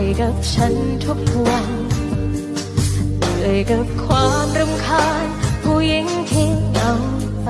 อยกับฉันทุกวันเหนื่อยกับความรำคาญผู้หญิงที่เอาไป